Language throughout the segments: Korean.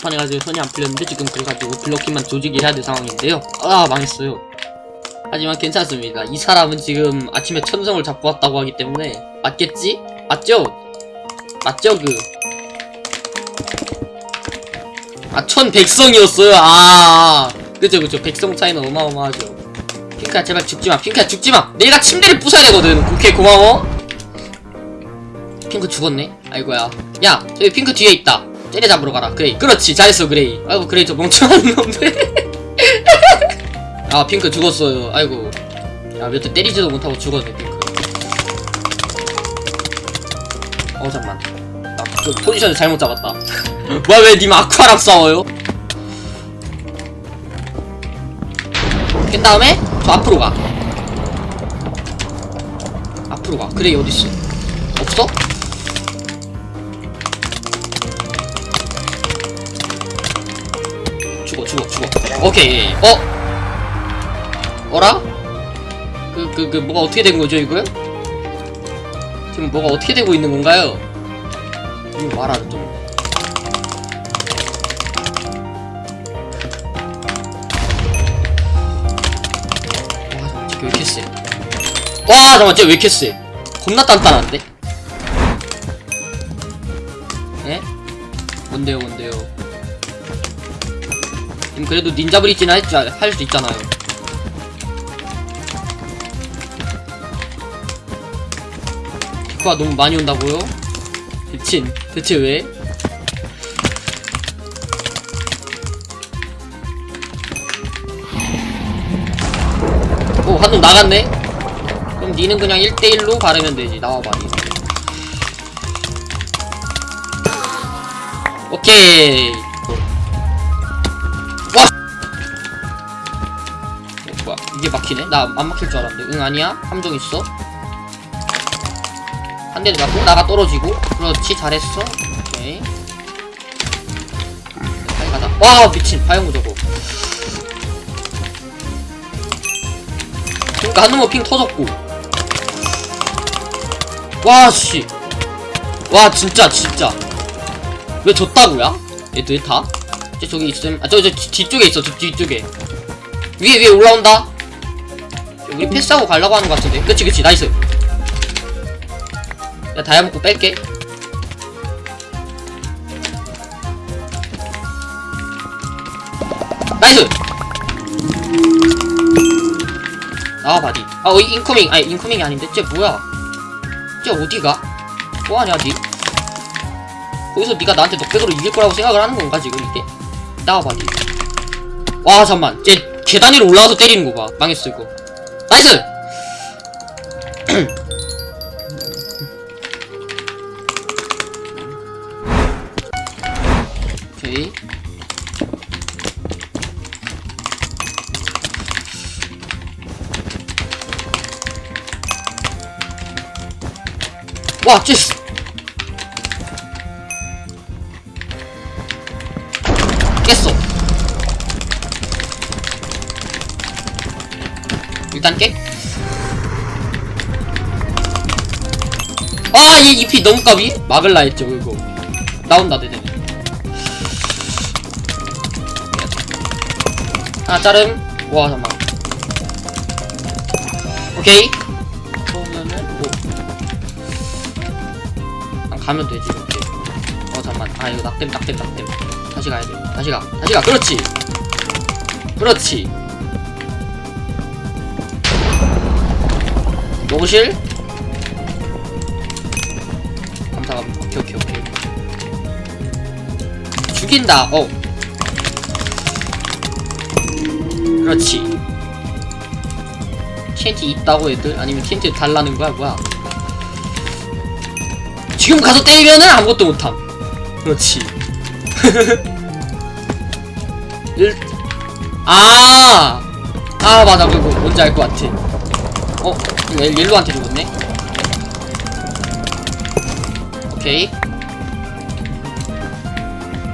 판해가지고 손이 안 풀렸는데 지금 그래가지고 블로킹만 조직이 해야 될 상황인데요 아 망했어요 하지만 괜찮습니다 이 사람은 지금 아침에 천성을 잡고 왔다고 하기 때문에 맞겠지? 맞죠? 맞죠 그 아, 천백성이었어요. 아, 그죠, 그죠. 백성 차이는 어마어마하죠. 핑크야, 제발 죽지마. 핑크야, 죽지마. 내가 침대를 부숴야 되거든. 오케이, 고마워. 핑크 죽었네. 아이고야. 야, 저기 핑크 뒤에 있다. 쟤네 잡으러 가라. Gray. 그렇지, 잘했어, Gray. 아이고, Gray 저 멍청한 놈들. 아, 핑크 죽었어요. 아이고. 야, 몇 대 때리지도 못하고 죽었네, 핑크. 어, 잠만. 아, 그 포지션을 잘못 잡았다. 뭐야 왜 님 Aqua랑 싸워요? 깬 다음에 저 앞으로 가 앞으로 가 그래 어딨어 없어? 오케이 어? 어라? 그 그 그 뭐가 어떻게 된 거죠 이거? 지금 뭐가 어떻게 되고 있는 건가요? 이거 말하는 좀 와, 쟤왜 이렇게 세? 와, 잠깐만, 쟤왜 이렇게 세? 겁나 단단한데? 에? 뭔데요, 뭔데 요? 님 그래도 닌자 브릿지는 할수 있잖아요. 피크가 너무 많이 온다고요? 대친, 대체 왜? 오, 한놈 나갔네? 그럼 니는 그냥 1대1로 가르면 되지. 나와봐, 니. 오케이. 이게 막히네? 나 안 막힐 줄 알았는데. 응, 아니야? 함정 있어? 한 대를 맞고, 나가 떨어지고. 그렇지, 잘했어. 오케이. 빨리 가자. 와, 미친. 화영구 저거. 그니까 한 놈은 ping 터졌고 와씨 와 진짜 진짜 왜 졌다고야? 얘들 다? 저 저기 있음 아저 저 뒤쪽에 있어 저 뒤쪽에 위에 위에 올라온다 우리 패스하고 가려고 하는 것 같은데. 그치 그치. nice. 야 다이아 먹고 뺄게. nice! 나와 바디. 아 어, incoming. 아니 incoming이 아닌데? 쟤 뭐야? 쟤 어디가? 뭐하냐 니 거기서 니가 나한테 knockback으로 이길 거라고 생각을 하는 건가 지금 이게? 나와 바디. 와 잠만. 쟤 계단 위로 올라가서 때리는 거봐. 망했어 이거 nice 오케이 와, 쟤. 깼어. 일단 깨. 아, 얘 잎이 너무 까비? 막을라 했죠, 이거. 나온다, 되네. 하나 자름. 와, 잠깐만. 오케이. 그러면은, 뭐. 가면 되지 이렇게 어 잠만 아 이거 낙댐 낙댐 낙댐 다시 가야 돼 다시 가 다시 가 그렇지 그렇지 녹으실? 감사감 오케이 오케이 오케이. 죽인다. 어. 그렇지. TNT 있다고 애들? 아니면 TNT 달라는 거야 뭐야? 지금 가서 때리면은 아무것도 못함. 그렇지. 일... 아! 아 맞아. 그거 뭔지 알 것 같아. 어? 이거 릴로한테 죽었네? 오케이.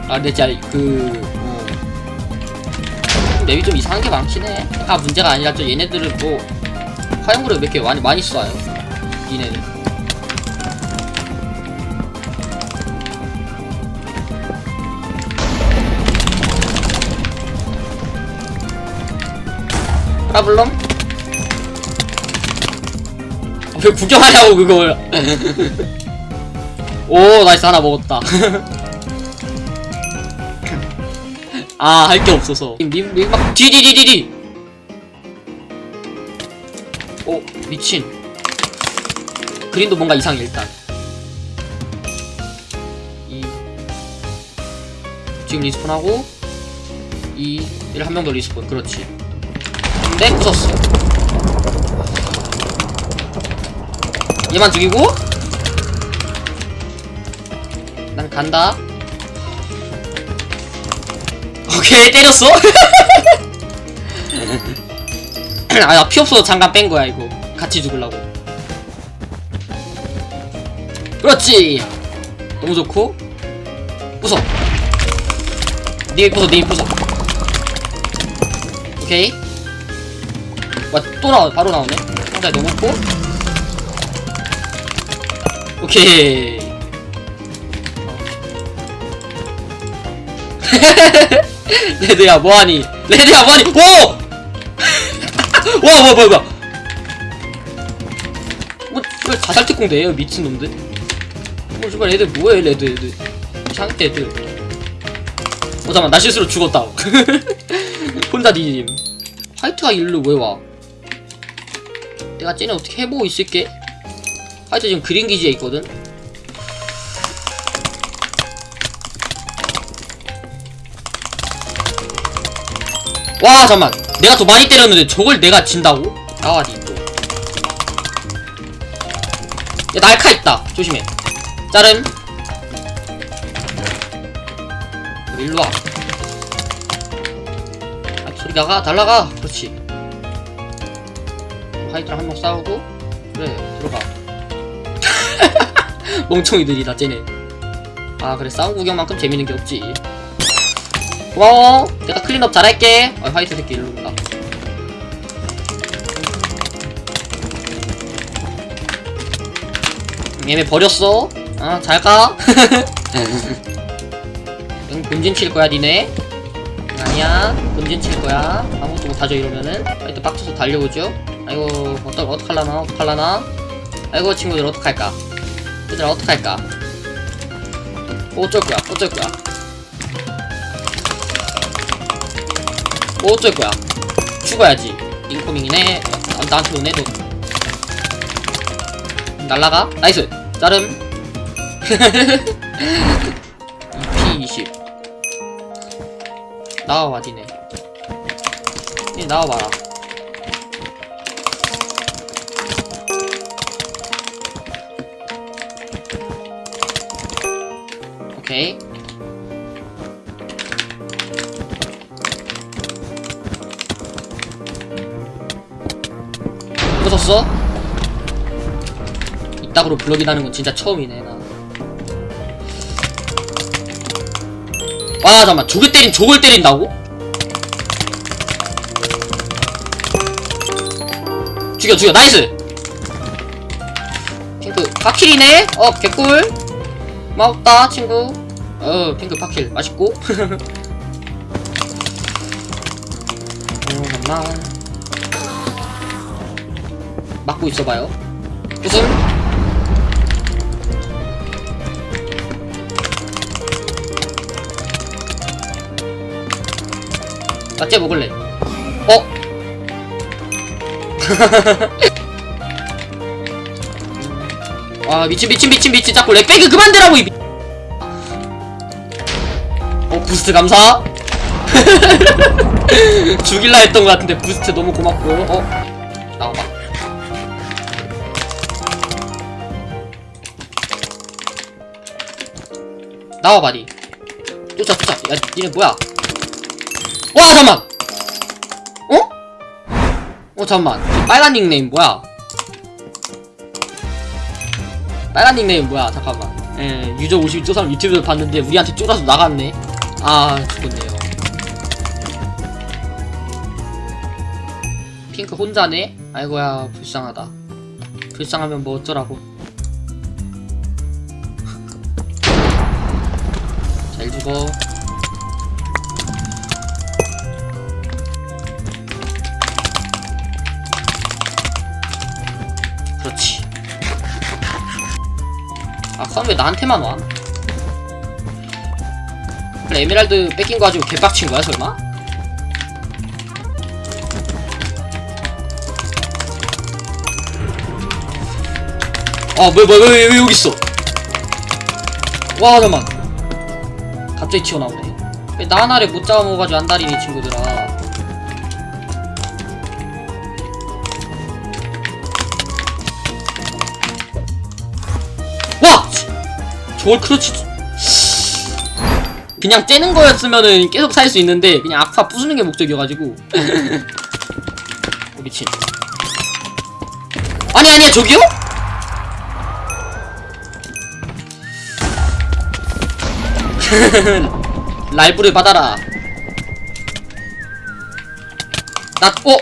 아 근데 진짜 그 어. 맵이 좀 이상한 게 많긴 해아 문제가 아니라 저 얘네들은 뭐 화염구를 몇 개 많이 많이 쏴요? 얘네들. 라블롱 아, 왜 구경하냐고 그걸. 오 나이스. 하나 먹었다. 아 할 게 없어서. 막 디디디디디 오 미친. 그린도 뭔가 이상해 일단. 이. 지금 respawn하고 이 얘를 한 명 더 respawn. 그렇지. 근데 부쉈어 얘만 죽이고. 난 간다. 오케이 때렸어? 아나 피 없어서 잠깐 뺀 거야 이거. 같이 죽으려고. 그렇지! 너무 좋고. 부숴. 니 부숴 니 부숴. 오케이. 와또 나와 바로 나오네. 상자에 넣어놓고 오케이. 레드야 뭐하니? 레드야 뭐하니? 오! 와 뭐야 뭐야 뭐야. 뭐왜 자살 특공대예요 미친놈들? 뭐 정말 애들 뭐해 레드 애들. 상대 애들. 어 잠깐만 나 실수로 죽었다. 혼자 뒤짐. 화이트가 일로 왜 와? 내가 쟤네 어떻게 해보고 있을게? 화이트 지금 그린 기지에 있거든? 와 잠만. 내가 더 많이 때렸는데 저걸 내가 진다고? 나와 니또. 야 날카 있다. 조심해. 자름. 일로와. 아 소리 나가. 달라가. 그렇지. 화이트랑 한 명 싸우고. 그래 들어가 멍청이들이다 쟤네. 아 그래. 싸움 구경만큼 재밌는 게 없지. 고마워. 내가 clean up 잘할게. 아 화이트 새끼 일로 온다. 음, 얘네 버렸어. 아 잘가. 응 본진 칠 거야 니네? 응, 아니야. 본진 칠 거야. 아무것도 못하죠 이러면은. 화이트 빡쳐서 달려오죠. 아이고 어떡 어떡할라나? 어떡할라나? 아이고 친구들 어떡할까 얘들아 어떡할까? 뭐 어쩔 거야 어쩔 거야? 뭐 어쩔 거야? 죽어야지. incoming이네. 아, 나한테 오네 너. 날라가? nice. 자름. 2P20 나와봐 니네. 니 나와봐라 오케이 부쉈어? 이따구로 블럭이라는 건 진짜 처음이네 나. 아 잠깐만 저게 때린 저걸 때린다고? 죽여 죽여 nice 핑크 파킬이네? 어 개꿀 고맙다 친구. 어 핑크 파킬. 맛있고. 음, 잠깐만 막고 있어봐요. 무슨 나쟤 먹을래. 어? 와 미친 미친 미친 미친. 자꾸 lagback이 그만 대라고 이 미... 어 boost 감사? 죽일라 했던 것 같은데 boost 너무 고맙고 어? 나와봐. 나와봐 니. 쫓아 쫓아. 야 니네 뭐야? 와 잠만! 어? 어 잠만. 빨간 닉네임 뭐야 빨간 닉네임 뭐야? 잠깐만. 예 유저 52저 사람 유튜브에서 봤는데 우리한테 쫄아서 나갔네. 아 죽었네요. 핑크 혼자네? 아이고야 불쌍하다. 불쌍하면 뭐 어쩌라고? 잘 죽어 그럼 왜 나한테만 와? 에메랄드 뺏긴 거 가지고 개빡친 거야 설마? 아 뭐야 뭐야 왜, 왜 여기 있어 와 잠만 갑자기 튀어나오네 왜나 하나를 못 잡아먹어가지고 안달이니 친구들아 저걸 크러치 그냥 째는 거였으면은 계속 살 수 있는데 그냥 아파 부수는 게 목적이어가지고 어, 미친 아니 아니야 저기요? 랄브를 받아라 나 어?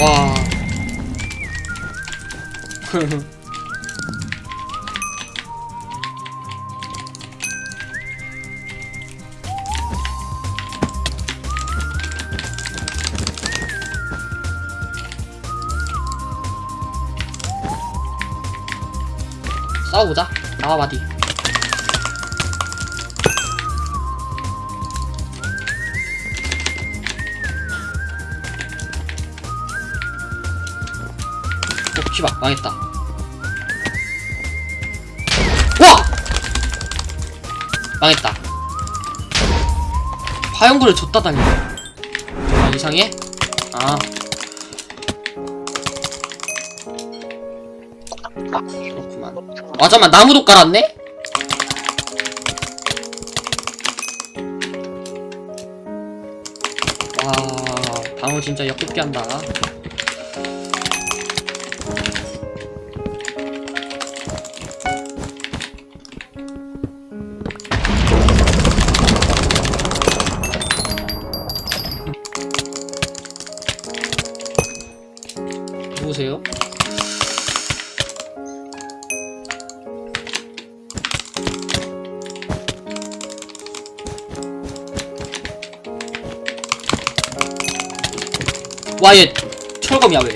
와 싸워보자. 나와 바디 씨발 망했다 와! 망했다 화염구를 줬다 달려 아 이상해? 아 그렇구만 아 잠만 나무도 깔았네? 와 방어 진짜 역겹게 한다 와, 얘 철검이야, 왜?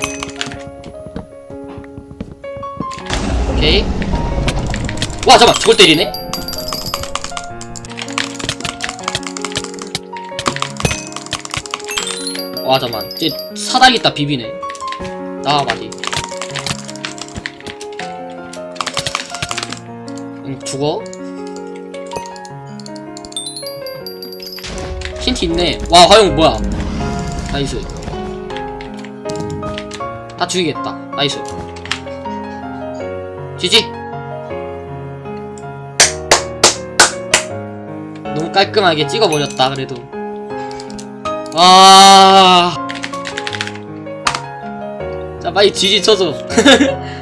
오케이. 와, 잠깐, 저걸 때리네? 와, 잠만. 쟤 사다리 있다 비비네. 나와, 마디. 응, 죽어. 힌트 있네. 와, 화용 뭐야? nice. 다 죽이겠다. nice. GG. 너무 깔끔하게 찍어버렸다. 그래도. 아. 자, 빨리 GG 쳐줘.